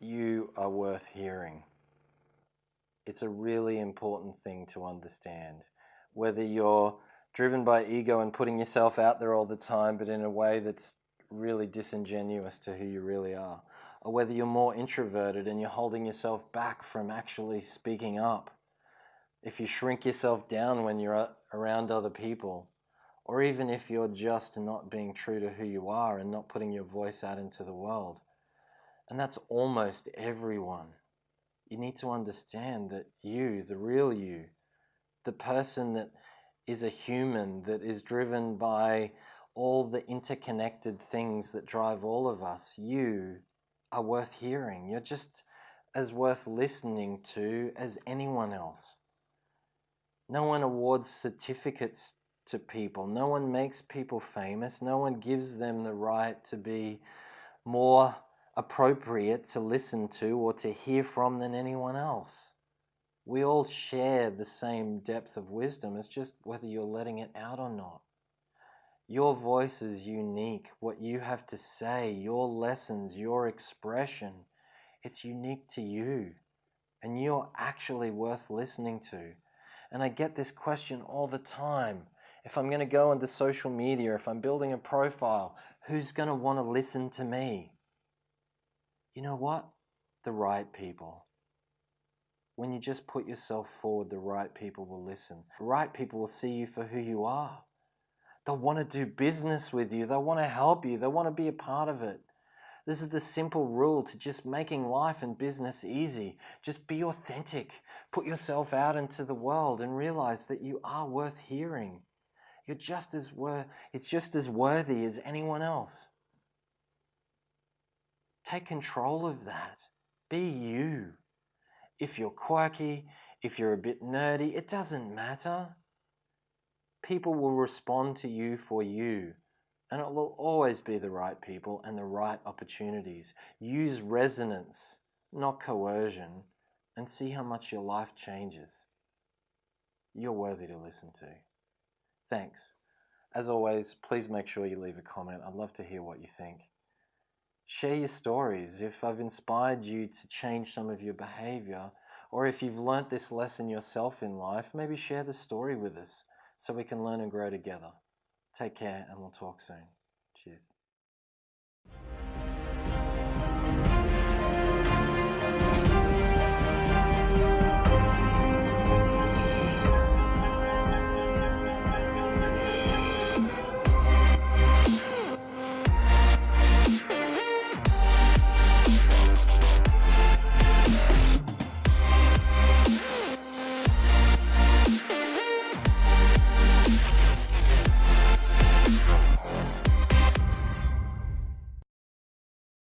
you are worth hearing. It's a really important thing to understand. Whether you're driven by ego and putting yourself out there all the time, but in a way that's really disingenuous to who you really are, or whether you're more introverted and you're holding yourself back from actually speaking up. If you shrink yourself down when you're around other people, or even if you're just not being true to who you are and not putting your voice out into the world. And that's almost everyone. You need to understand that you, the real you, the person that is a human, that is driven by all the interconnected things that drive all of us, you are worth hearing. You're just as worth listening to as anyone else. No one awards certificates to people. No one makes people famous. No one gives them the right to be more appropriate to listen to or to hear from than anyone else. We all share the same depth of wisdom. It's just whether you're letting it out or not. Your voice is unique. What you have to say, your lessons, your expression, it's unique to you. And you're actually worth listening to. And I get this question all the time. If I'm going to go into social media, if I'm building a profile, who's going to want to listen to me? You know what? The right people. When you just put yourself forward, the right people will listen. The right people will see you for who you are. They'll want to do business with you. They'll want to help you. They'll want to be a part of it. This is the simple rule to just making life and business easy. Just be authentic. Put yourself out into the world and realize that you are worth hearing. You're just as worth, it's just as worthy as anyone else. Take control of that. Be you. If you're quirky, if you're a bit nerdy, it doesn't matter. People will respond to you for you. And it will always be the right people and the right opportunities. Use resonance, not coercion, and see how much your life changes. You're worthy to listen to. Thanks. As always, please make sure you leave a comment. I'd love to hear what you think. Share your stories. If I've inspired you to change some of your behavior, or if you've learnt this lesson yourself in life, maybe share the story with us so we can learn and grow together. Take care and we'll talk soon. Cheers.